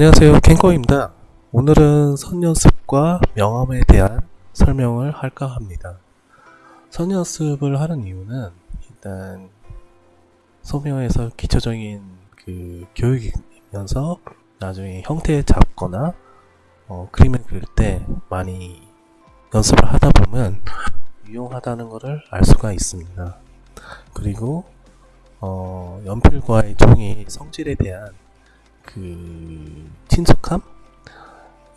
안녕하세요. 캔커입니다. 오늘은 선연습과 명암에 대한 설명을 할까 합니다. 선연습을 하는 이유는 일단 소명에서 기초적인 그 교육이면서 나중에 형태 잡거나 어, 그림을 그릴 때 많이 연습을 하다 보면 유용하다는 것을 알 수가 있습니다. 그리고 어, 연필과의 종이 성질에 대한 그 친숙함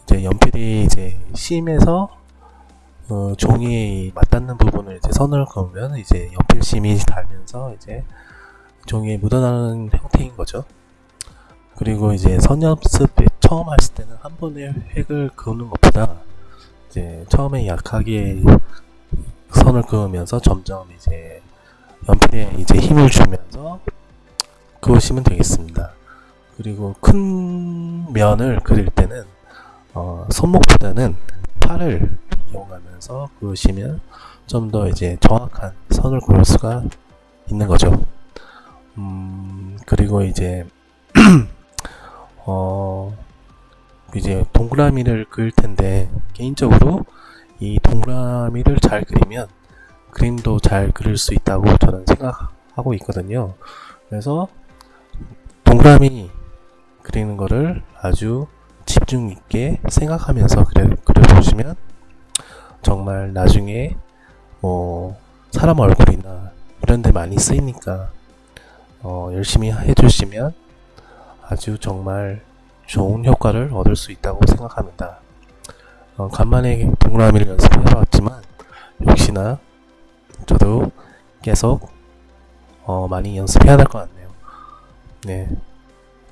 이제 연필이 이제 심에서 어, 종이에 맞닿는 부분을 이제 선을 그으면 이제 연필 심이 달면서 이제 종이에 묻어나는 형태인 거죠. 그리고 이제 선연습 처음 했을 때는 한 번에 획을 그는 것보다 이제 처음에 약하게 선을 그으면서 점점 이제 연필에 이제 힘을 주면서 그으시면 되겠습니다. 그리고 큰 면을 그릴 때는 어, 손목보다는 팔을 이용하면서 그으시면 좀 더 이제 정확한 선을 그을 수가 있는 거죠. 음, 그리고 이제 어, 이제 동그라미를 그릴 텐데 개인적으로 이 동그라미를 잘 그리면 그림도 잘 그릴 수 있다고 저는 생각하고 있거든요. 그래서 동그라미 그리는 거를 아주 집중 있게 생각하면서 그려, 그려보시면 정말 나중에 뭐 사람 얼굴이나 이런 데 많이 쓰이니까 어, 열심히 해주시면 아주 정말 좋은 효과를 얻을 수 있다고 생각합니다. 어, 간만에 동그라미를 연습해봤지만 역시나 저도 계속 어, 많이 연습해야 될 것 같네요. 네.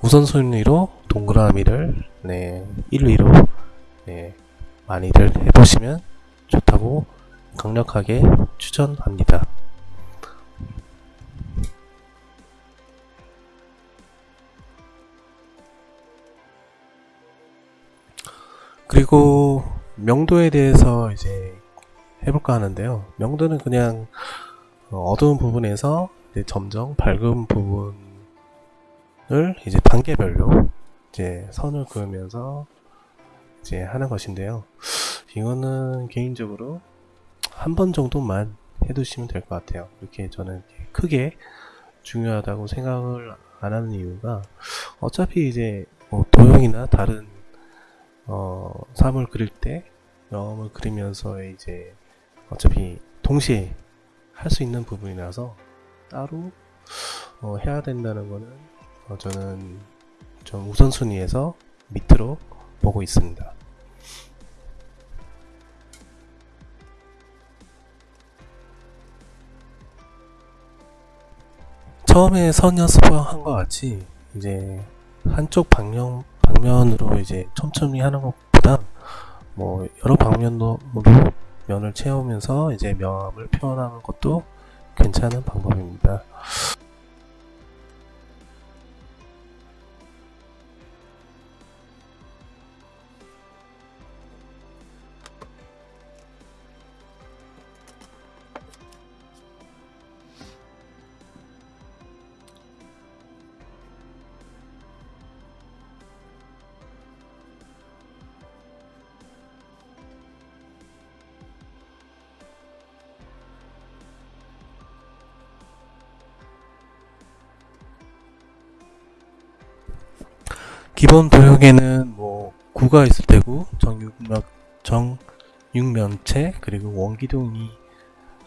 우선순위로 동그라미를 네, 1위로 네, 많이들 해보시면 좋다고 강력하게 추천합니다. 그리고 명도에 대해서 이제 해볼까 하는데요. 명도는 그냥 어두운 부분에서 점점 밝은 부분 을 이제 단계별로 이제 선을 그으면서 이제 하는 것인데요. 이거는 개인적으로 한 번 정도만 해두시면 될 것 같아요. 이렇게 저는 크게 중요하다고 생각을 안 하는 이유가 어차피 이제 뭐 도형이나 다른 어, 삶을 그릴 때 영험을 그리면서 이제 어차피 동시에 할 수 있는 부분이라서 따로 어, 해야 된다는 거는 어, 저는 좀 우선순위에서 밑으로 보고 있습니다. 처음에 선 연습을 한것 같이 이제 한쪽 방면 방면으로 이제 촘촘히 하는 것보다 뭐 여러 방면으로 면을 채우면서 이제 명암을 표현하는 것도 괜찮은 방법입니다. 기본 도형에는 뭐 구가 있을 테고 정육면 정육면체 그리고 원기둥이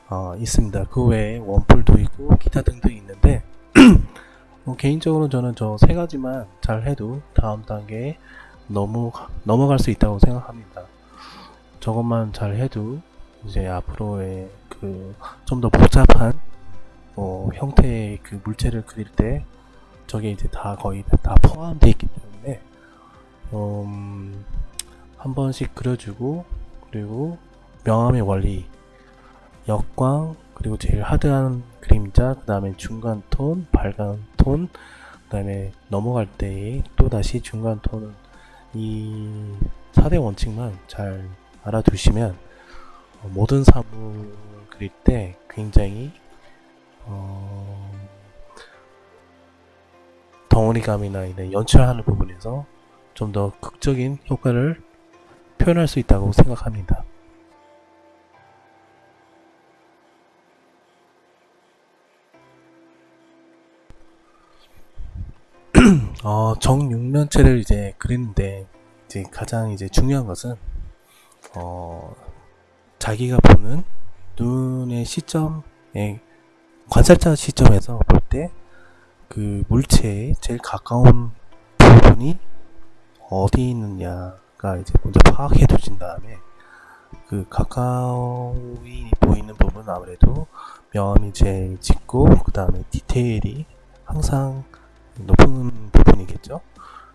어, 있습니다. 그 외에 원뿔도 있고 기타 등등 있는데 뭐 개인적으로 저는 저 세 가지만 잘 해도 다음 단계에 너무 넘어갈 수 있다고 생각합니다. 저것만 잘 해도 이제 앞으로의 그 좀 더 복잡한 뭐 형태의 그 물체를 그릴 때 저게 이제 다 거의 다 포함되어 있기 때문에 음, 한 번씩 그려주고 그리고 명암의 원리 역광 그리고 제일 하드한 그림자 그 다음에 중간 톤 밝은 톤그 다음에 넘어갈 때 또 다시 중간 톤은 이 4대 원칙만 잘 알아두시면 모든 사물 그릴 때 굉장히 어 덩어리감이나 이런 연출하는 부분에서 좀 더 극적인 효과를 표현할 수 있다고 생각합니다. 어, 정육면체를 이제 그리는데 이제 가장 이제 중요한 것은 어, 자기가 보는 눈의 시점에 관찰자 시점에서 볼 때 그 물체에 제일 가까운 부분이 어디 있느냐가 이제 먼저 파악해 두신 다음에 그 가까이 보이는 부분은 아무래도 명암이 제일 짙고 그 다음에 디테일이 항상 높은 부분이겠죠.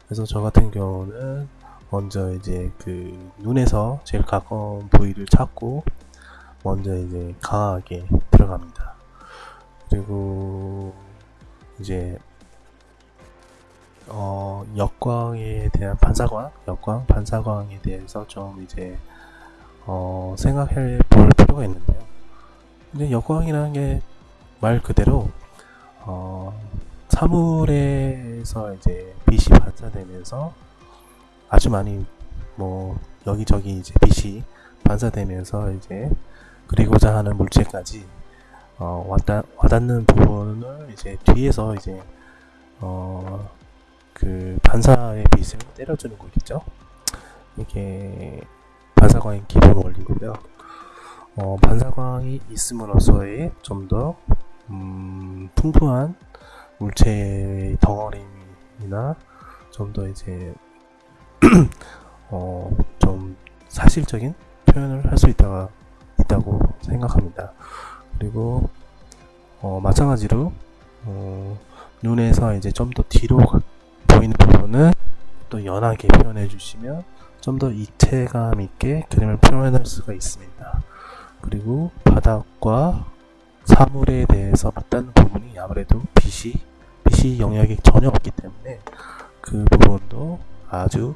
그래서 저 같은 경우는 먼저 이제 그 눈에서 제일 가까운 부위를 찾고 먼저 이제 강하게 들어갑니다. 그리고 이제 어 역광에 대한 반사광, 역광, 반사광에 대해서 좀 이제 어 생각해 볼 필요가 있는데요. 근데 역광이라는 게 말 그대로 어 사물에서 이제 빛이 반사되면서 아주 많이 뭐 여기저기 이제 빛이 반사되면서 이제 그리고자 하는 물체까지 어 와닿, 와닿는 부분을 이제 뒤에서 이제 어 그 반사의 빛을 때려주는 거겠죠. 이게 반사광의 기본 원리고요. 어 반사광이 있음으로써의 좀더 음, 풍부한 물체의 덩어림이나 좀 더 이제 어, 좀 사실적인 표현을 할 수 있다 있다고 생각합니다. 그리고 어, 마찬가지로 어, 눈에서 이제 좀 더 뒤로 보이는 부분은 또 연하게 표현해 주시면 좀 더 입체감 있게 그림을 표현할 수가 있습니다. 그리고 바닥과 사물에 대해서 맞닿는 부분이 아무래도 빛이 빛이 영역이 전혀 없기 때문에 그 부분도 아주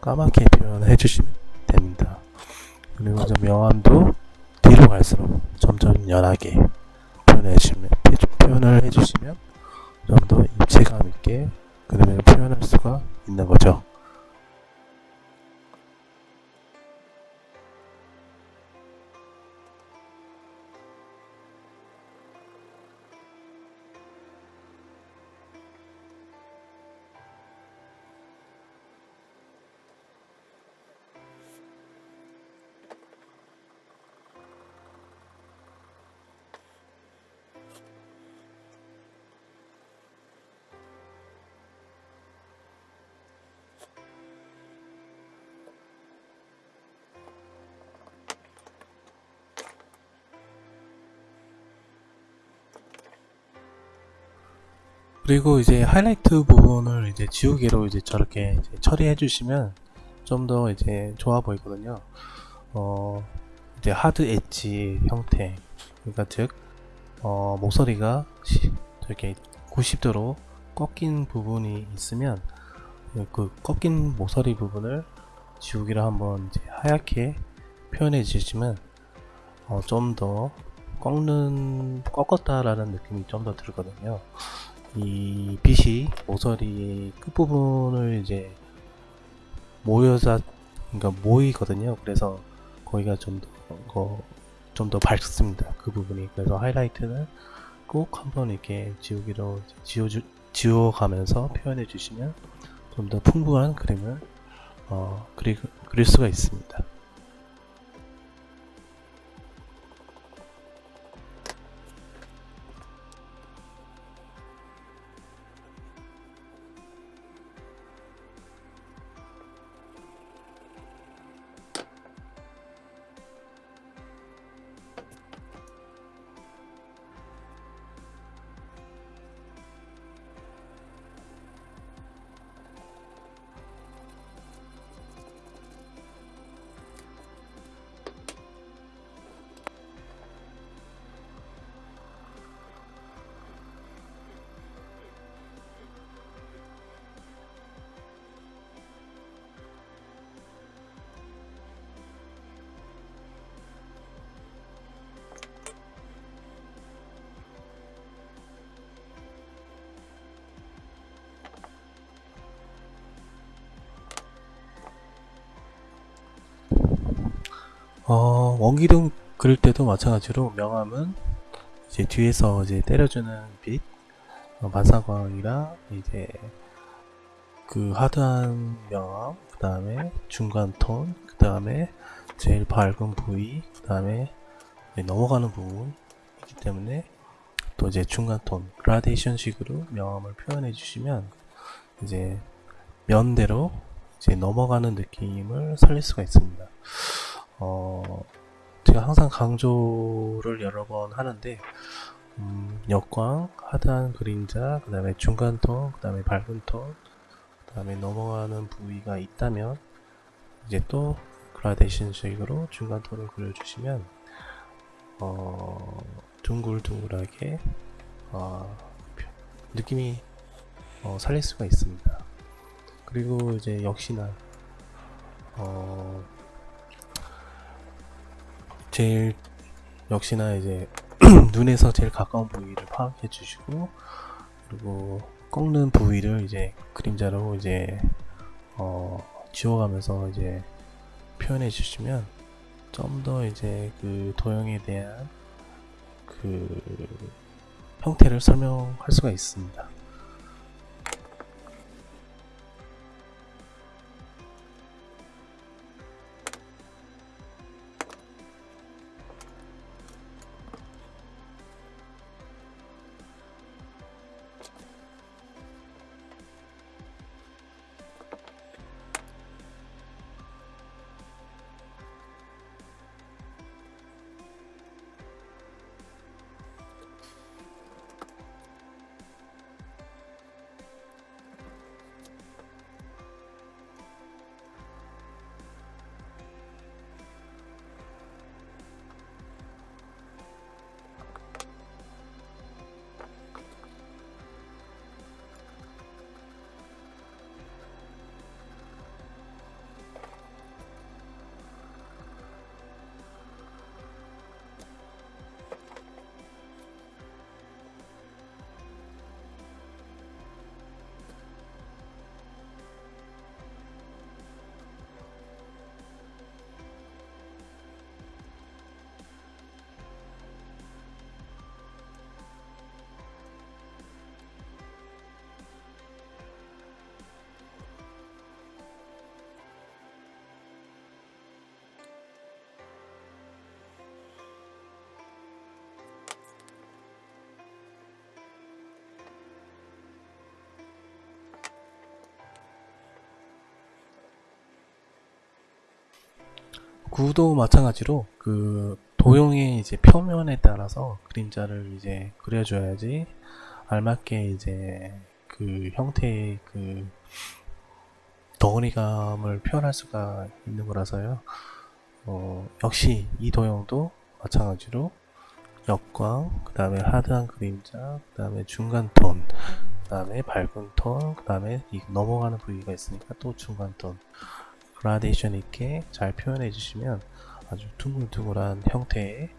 까맣게 표현해 주시면 됩니다. 그리고 이제 명암도 뒤로 갈수록 점점 연하게 표현해 주시면 표현을 해주시면 좀 더 입체감 있게 그림을 표현할 수가 있는 거죠. 그리고 이제 하이라이트 부분을 이제 지우개로 이제 저렇게 이제 처리해 주시면 좀 더 이제 좋아 보이거든요. 어, 이제 하드 엣지 형태. 그러니까 즉, 어, 목소리가 이렇게 90도로 꺾인 부분이 있으면 그 꺾인 목소리 부분을 지우개로 한번 하얗게 표현해 주시면 어, 좀 더 꺾는 꺾었다라는 느낌이 좀 더 들거든요. 이 빛이 모서리 끝부분을 이제 모여서 그러니까 모이거든요. 그래서 거기가 좀더 좀더 밝습니다. 그 부분이 그래서 하이라이트는 꼭 한번 이렇게 지우기로 지워주 지워가면서 표현해 주시면 좀 더 풍부한 그림을 어, 그리, 그릴 수가 있습니다. 원기둥 그릴 때도 마찬가지로 명암은 이제 뒤에서 이제 때려주는 빛, 어, 반사광이랑 이제 그 하드한 명암, 그 다음에 중간 톤, 그 다음에 제일 밝은 부위, 그 다음에 넘어가는 부분이기 때문에 또 이제 중간 톤, 그라데이션 식으로 명암을 표현해 주시면 이제 면대로 이제 넘어가는 느낌을 살릴 수가 있습니다. 어, 제가 항상 강조를 여러 번 하는데 음, 역광, 하드한 그림자, 그 다음에 중간 톤, 그 다음에 밝은 톤, 그 다음에 넘어가는 부위가 있다면 이제 또 그라데이션 식으로 중간 톤을 그려주시면 어, 둥글둥글하게 어, 느낌이 어, 살릴 수가 있습니다. 그리고 이제 역시나 어, 제일 역시나 이제 눈에서 제일 가까운 부위를 파악해 주시고 그리고 꺾는 부위를 이제 그림자로 이제 어, 지워가면서 이제 표현해 주시면 좀 더 이제 그 도형에 대한 그 형태를 설명할 수가 있습니다. 구도 마찬가지로 그 도형의 이제 표면에 따라서 그림자를 이제 그려줘야지 알맞게 이제 그 형태의 그 덩어리감을 표현할 수가 있는 거라서요. 어, 역시 이 도형도 마찬가지로 역광, 그 다음에 하드한 그림자, 그 다음에 중간 톤, 그 다음에 밝은 톤, 그 다음에 넘어가는 부위가 있으니까 또 중간 톤. 그라데이션 있게 잘 표현해 주시면 아주 둥글둥글한 형태의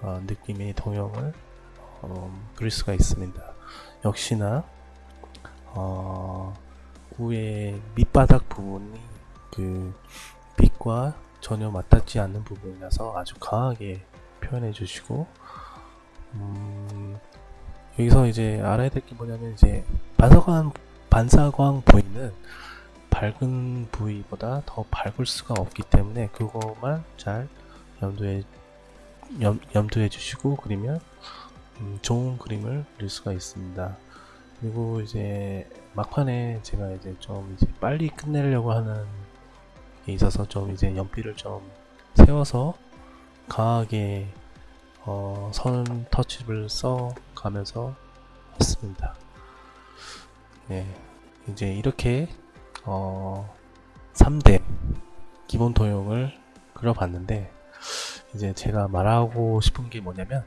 어, 느낌의 동형을 어, 그릴 수가 있습니다. 역시나 어, 위에 밑바닥 부분이 그 빛과 전혀 맞닿지 않는 부분이라서 아주 강하게 표현해 주시고 음, 여기서 이제 알아야 될 게 뭐냐면 이제 반사광 반사광 부위는 밝은 부위보다 더 밝을 수가 없기 때문에 그것만 잘 염두에 염, 염두해 주시고 그리면 음, 좋은 그림을 그릴 수가 있습니다. 그리고 이제 막판에 제가 이제 좀 이제 빨리 끝내려고 하는 게 있어서 좀 이제 연필을 좀 세워서 강하게 어, 선 터치를 써 가면서 했습니다. 네, 이제 이렇게 어, 3대 기본 도형을 그려봤는데 이제 제가 말하고 싶은 게 뭐냐면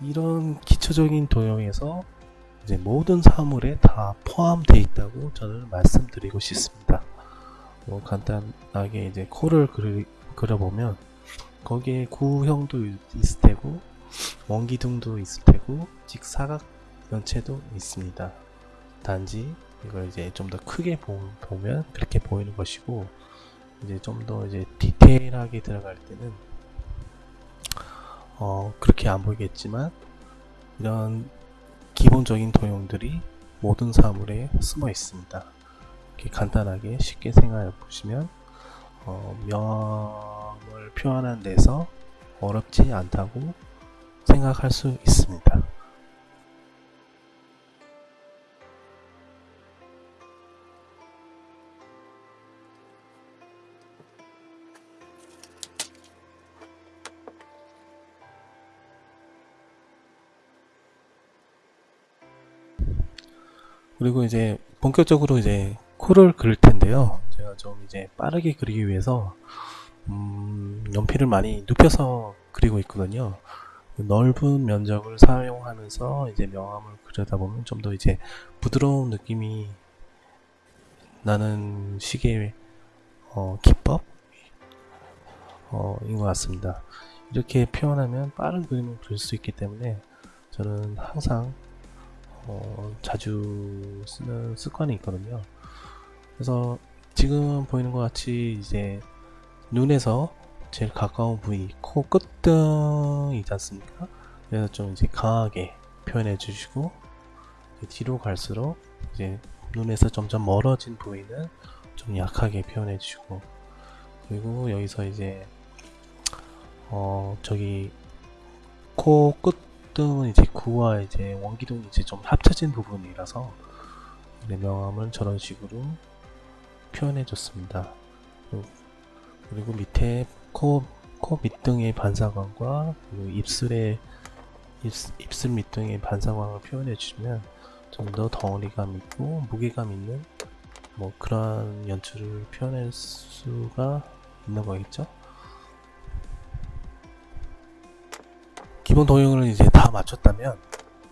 이런 기초적인 도형에서 이제 모든 사물에 다 포함되어 있다고 저는 말씀드리고 싶습니다. 뭐 간단하게 이제 코를 그리, 그려보면 거기에 구형도 있을 테고 원기둥도 있을 테고 직사각 연체도 있습니다. 단지 이걸 이제 좀 더 크게 보, 면 그렇게 보이는 것이고 이제 좀 더 이제 디테일하게 들어갈 때는 어, 그렇게 안 보이겠지만 이런 기본적인 도형들이 모든 사물에 숨어 있습니다. 이렇게 간단하게 쉽게 생각해 보시면 어, 명을 표현하는 데서 어렵지 않다고 생각할 수 있습니다. 그리고 이제 본격적으로 이제 코를 그릴 텐데요. 제가 좀 이제 빠르게 그리기 위해서 음, 연필을 많이 눕혀서 그리고 있거든요. 넓은 면적을 사용하면서 이제 명암을 그리다 보면 좀 더 이제 부드러운 느낌이 나는 식의 어, 기법 어, 인것 같습니다. 이렇게 표현하면 빠른 그림을 그릴 수 있기 때문에 저는 항상 어, 자주 쓰는 습관이 있거든요. 그래서 지금 보이는 것 같이 이제 눈에서 제일 가까운 부위 코 끝등이지 않습니까? 그래서 좀 이제 강하게 표현해 주시고 뒤로 갈수록 이제 눈에서 점점 멀어진 부위는 좀 약하게 표현해 주시고 그리고 여기서 이제 어 저기 코 끝 등은 이제 구와 이제 원기둥이 이제 좀 합쳐진 부분이라서 네, 명암을 저런 식으로 표현해 줬습니다. 그리고, 밑에 코, 코 밑등의 반사광과 그리고 입술의 입, 입술 밑등의 반사광을 표현해 주시면 좀 더 덩어리감 있고 무게감 있는 뭐 그러한 연출을 표현할 수가 있는 거겠죠. 기본 도형을 이제 다 맞췄다면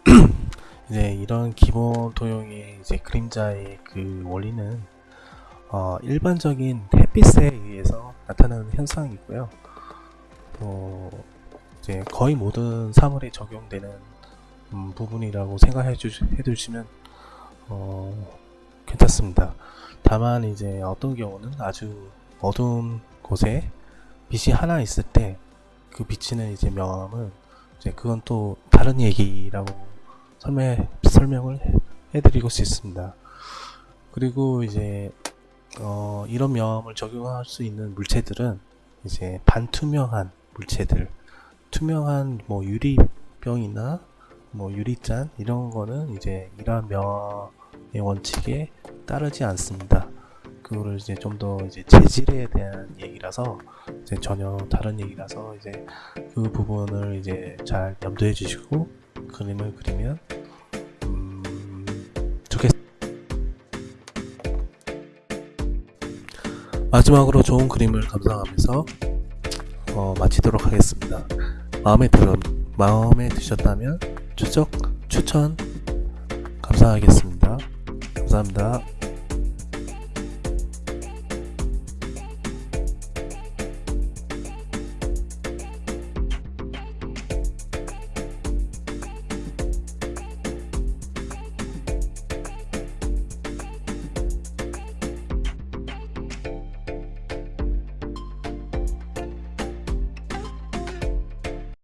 이제 이런 기본 도형의 이제 그림자의 그 원리는 어, 일반적인 햇빛에 의해서 나타나는 현상이고요. 또 이제 거의 모든 사물에 적용되는 음, 부분이라고 생각해 주, 해주시면 어, 괜찮습니다. 다만 이제 어떤 경우는 아주 어두운 곳에 빛이 하나 있을 때그 비치는 이제 명암은 이제 그건 또 다른 얘기라고 설명 설명을 해, 해드리고 싶습니다. 그리고 이제 어, 이런 명암을 적용할 수 있는 물체들은 이제 반투명한 물체들, 투명한 뭐 유리병이나 뭐 유리잔 이런 거는 이제 이러한 명암의 원칙에 따르지 않습니다. 그거를 이제 좀 더 이제 재질에 대한 얘기라서 이제 전혀 다른 얘기라서 이제 그 부분을 이제 잘 염두해 주시고 그림을 그리면 음, 좋겠. 마지막으로 좋은 그림을 감상하면서 어, 마치도록 하겠습니다. 마음에 들 마음에 드셨다면 추적 추천 감사하겠습니다. 감사합니다.